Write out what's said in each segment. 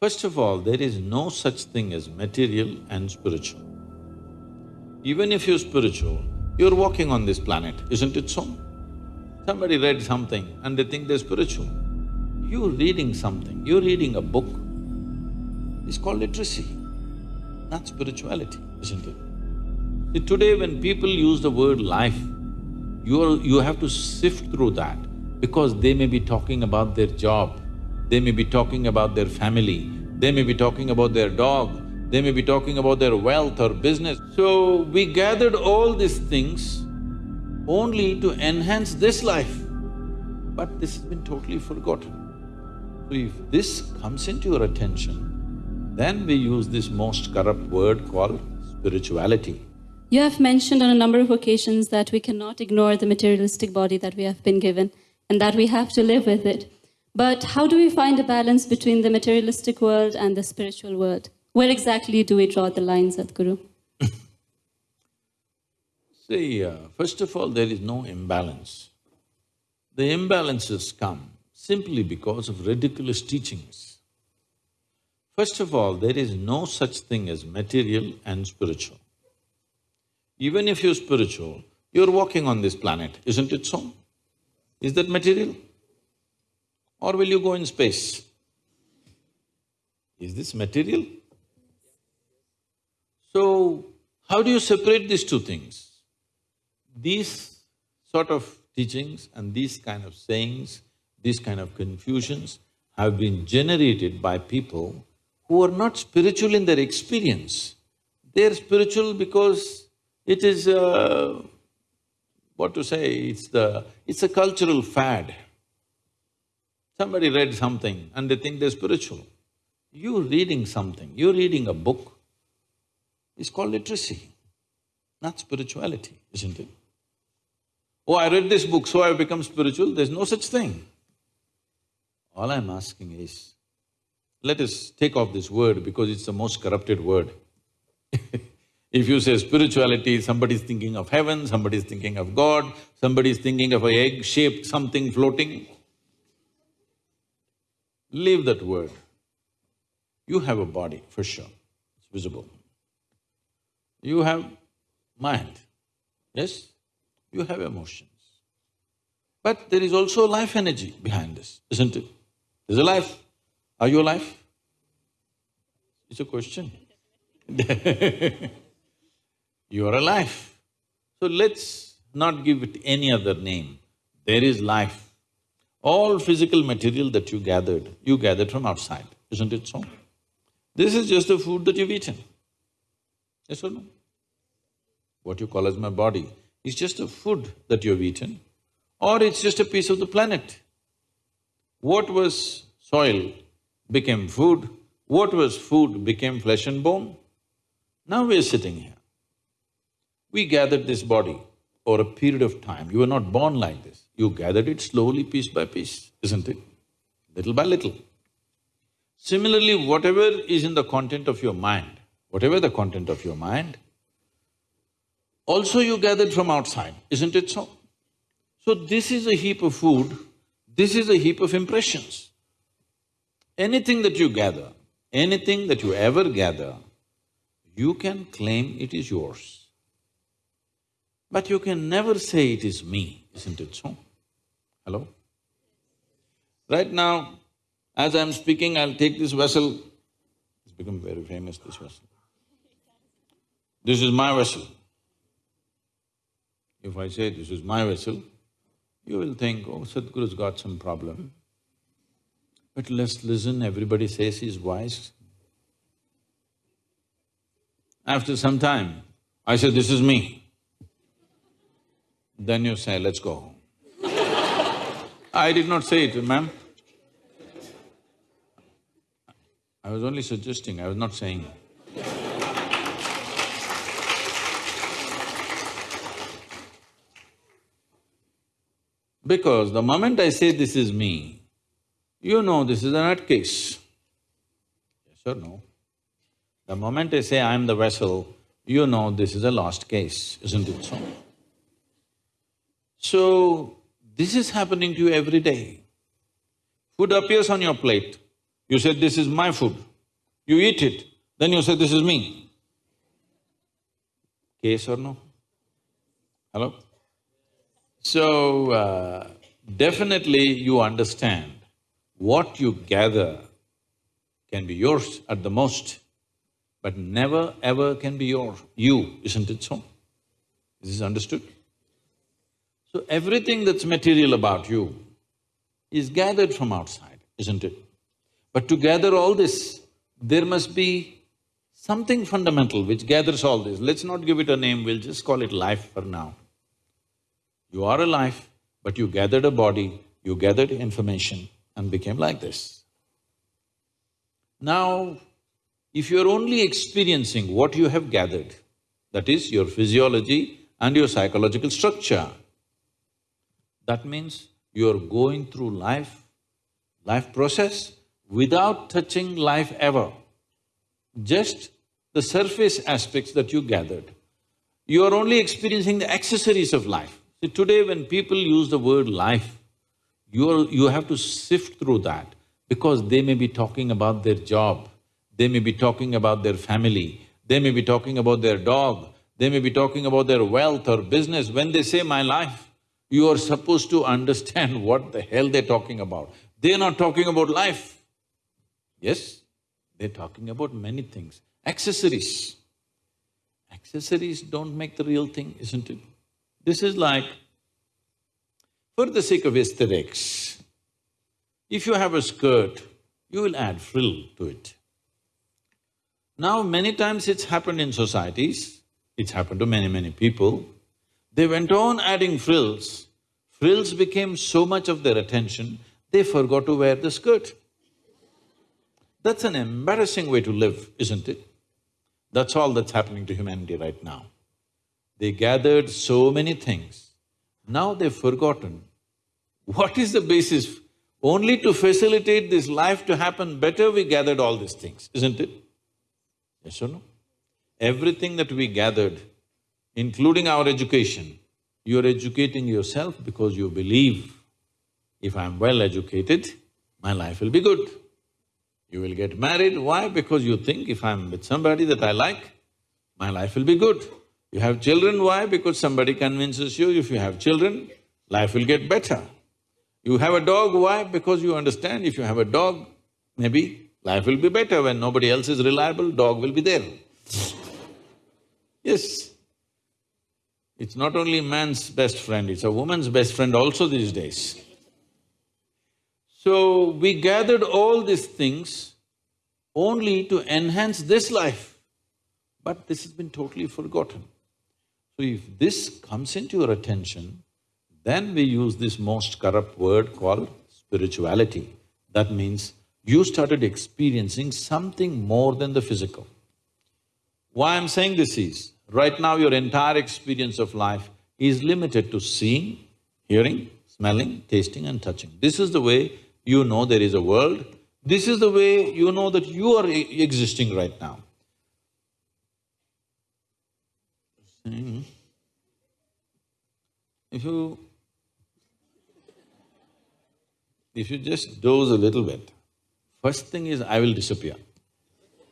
First of all, there is no such thing as material and spiritual. Even if you're spiritual, you're walking on this planet, isn't it so? Somebody read something and they think they're spiritual. You're reading something, you're reading a book, it's called literacy. not spirituality, isn't it? See, today when people use the word life, you're… you have to sift through that because they may be talking about their job, they may be talking about their family, they may be talking about their dog, they may be talking about their wealth or business. So, we gathered all these things only to enhance this life, but this has been totally forgotten. So if this comes into your attention, then we use this most corrupt word called spirituality. You have mentioned on a number of occasions that we cannot ignore the materialistic body that we have been given and that we have to live with it. But how do we find a balance between the materialistic world and the spiritual world? Where exactly do we draw the lines, Sadhguru? See, uh, first of all, there is no imbalance. The imbalances come simply because of ridiculous teachings. First of all, there is no such thing as material and spiritual. Even if you're spiritual, you're walking on this planet, isn't it so? Is that material? Or will you go in space? Is this material? So, how do you separate these two things? These sort of teachings and these kind of sayings, these kind of confusions have been generated by people who are not spiritual in their experience. They're spiritual because it is, uh, what to say, it's the… it's a cultural fad. Somebody read something and they think they're spiritual. You're reading something, you're reading a book, it's called literacy, not spirituality, isn't it? Oh, I read this book, so I've become spiritual, there's no such thing. All I'm asking is, let us take off this word because it's the most corrupted word. if you say spirituality, somebody's thinking of heaven, somebody's thinking of God, somebody's thinking of a egg-shaped something floating. Leave that word. You have a body, for sure, it's visible. You have mind, yes? You have emotions. But there is also life energy behind this, isn't it? There's a life. Are you alive? It's a question. you are alive. So let's not give it any other name. There is life. All physical material that you gathered, you gathered from outside, isn't it so? This is just the food that you've eaten. Yes or no? What you call as my body is just a food that you've eaten or it's just a piece of the planet. What was soil became food, what was food became flesh and bone. Now we are sitting here. We gathered this body over a period of time. You were not born like this. You gathered it slowly, piece by piece, isn't it? Little by little. Similarly, whatever is in the content of your mind, whatever the content of your mind, also you gathered from outside, isn't it so? So this is a heap of food, this is a heap of impressions. Anything that you gather, anything that you ever gather, you can claim it is yours. But you can never say it is me, isn't it so? Hello? Right now, as I'm speaking, I'll take this vessel, it's become very famous, this vessel. This is my vessel. If I say this is my vessel, you will think, oh, Sadhguru's got some problem. But let's listen, everybody says he's wise. After some time, I said, this is me. Then you say, let's go. I did not say it, ma'am. I was only suggesting, I was not saying. Because the moment I say this is me, you know this is a nutcase. Yes or no? The moment I say I'm the vessel, you know this is a lost case, isn't it so? So, this is happening to you every day. Food appears on your plate, you said, this is my food. You eat it, then you say, this is me. Case or no? Hello? So, uh, definitely you understand what you gather can be yours at the most, but never ever can be your… you, isn't it so? Is this understood? So everything that's material about you is gathered from outside, isn't it? But to gather all this, there must be something fundamental which gathers all this. Let's not give it a name, we'll just call it life for now. You are alive, but you gathered a body, you gathered information and became like this. Now, if you're only experiencing what you have gathered, that is your physiology and your psychological structure, that means you're going through life, life process without touching life ever. Just the surface aspects that you gathered. You are only experiencing the accessories of life. See, today when people use the word life, you are… you have to sift through that because they may be talking about their job, they may be talking about their family, they may be talking about their dog, they may be talking about their wealth or business. When they say my life, you are supposed to understand what the hell they're talking about. They're not talking about life. Yes, they're talking about many things. Accessories. Accessories don't make the real thing, isn't it? This is like, for the sake of aesthetics, if you have a skirt, you will add frill to it. Now, many times it's happened in societies, it's happened to many, many people, they went on adding frills, frills became so much of their attention, they forgot to wear the skirt. That's an embarrassing way to live, isn't it? That's all that's happening to humanity right now. They gathered so many things, now they've forgotten what is the basis only to facilitate this life to happen better, we gathered all these things, isn't it? Yes or no? Everything that we gathered, including our education, you're educating yourself because you believe, if I'm well educated, my life will be good. You will get married, why? Because you think if I'm with somebody that I like, my life will be good. You have children, why? Because somebody convinces you if you have children, life will get better. You have a dog, why? Because you understand if you have a dog, maybe life will be better when nobody else is reliable, dog will be there. Yes. It's not only man's best friend, it's a woman's best friend also these days. So, we gathered all these things only to enhance this life, but this has been totally forgotten. So if this comes into your attention, then we use this most corrupt word called spirituality. That means you started experiencing something more than the physical. Why I'm saying this is, right now your entire experience of life is limited to seeing, hearing, smelling, tasting and touching. This is the way you know there is a world, this is the way you know that you are e existing right now. If you if you just doze a little bit, first thing is I will disappear.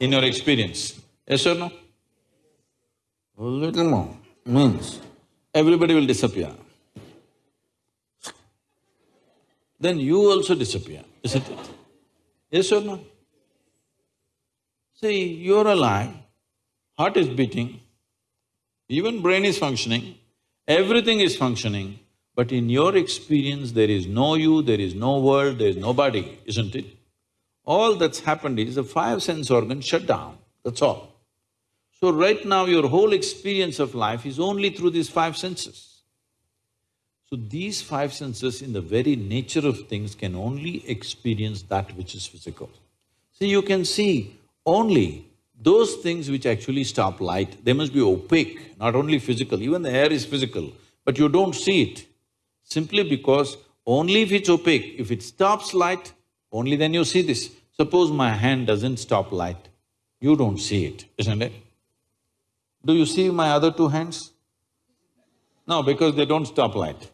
In your experience, yes or no? Little more means everybody will disappear. Then you also disappear, isn't it? Yes or no? See, you're alive, heart is beating, even brain is functioning, everything is functioning, but in your experience, there is no you, there is no world, there is nobody, isn't it? All that's happened is the five sense organs shut down, that's all. So right now, your whole experience of life is only through these five senses. So these five senses in the very nature of things can only experience that which is physical. See, you can see only those things which actually stop light, they must be opaque, not only physical, even the air is physical, but you don't see it simply because only if it's opaque, if it stops light, only then you see this. Suppose my hand doesn't stop light, you don't see it, isn't it? Do you see my other two hands? No, because they don't stop light.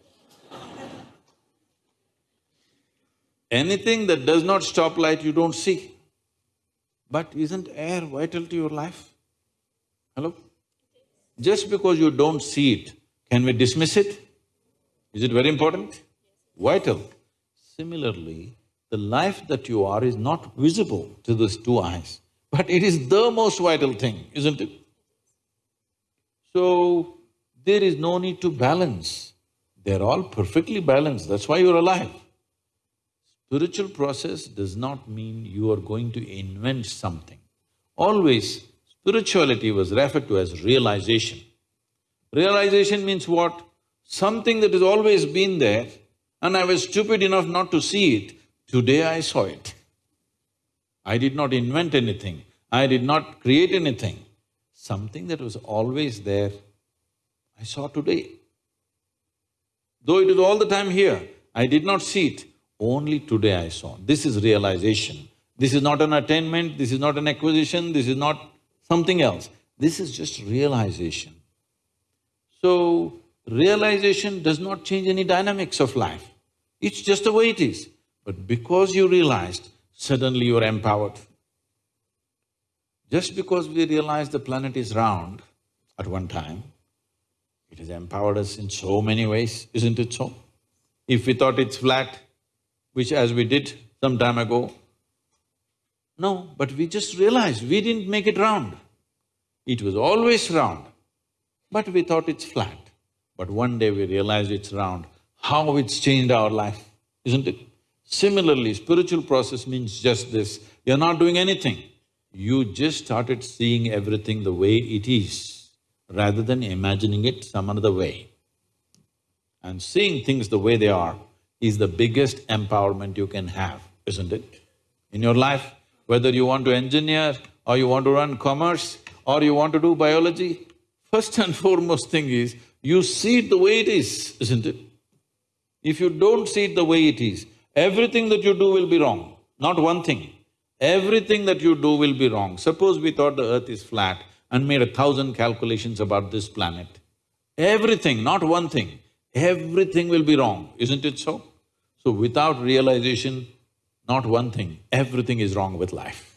Anything that does not stop light, you don't see. But isn't air vital to your life? Hello? Just because you don't see it, can we dismiss it? Is it very important? Vital. Similarly, the life that you are is not visible to these two eyes, but it is the most vital thing, isn't it? So, there is no need to balance. They're all perfectly balanced, that's why you're alive. Spiritual process does not mean you are going to invent something. Always, spirituality was referred to as realization. Realization means what? Something that has always been there and I was stupid enough not to see it, today I saw it. I did not invent anything, I did not create anything. Something that was always there, I saw today. Though it is all the time here, I did not see it, only today I saw. This is realization. This is not an attainment, this is not an acquisition, this is not something else. This is just realization. So, realization does not change any dynamics of life. It's just the way it is. But because you realized, suddenly you're empowered. Just because we realized the planet is round at one time, it has empowered us in so many ways, isn't it so? If we thought it's flat, which as we did some time ago, no, but we just realized we didn't make it round. It was always round, but we thought it's flat. But one day we realized it's round, how it's changed our life, isn't it? Similarly, spiritual process means just this, you're not doing anything. You just started seeing everything the way it is, rather than imagining it some other way. And seeing things the way they are is the biggest empowerment you can have, isn't it? In your life, whether you want to engineer or you want to run commerce or you want to do biology, first and foremost thing is, you see it the way it is, isn't it? If you don't see it the way it is, everything that you do will be wrong, not one thing. Everything that you do will be wrong. Suppose we thought the earth is flat and made a thousand calculations about this planet. Everything, not one thing, everything will be wrong, isn't it so? So without realization, not one thing, everything is wrong with life.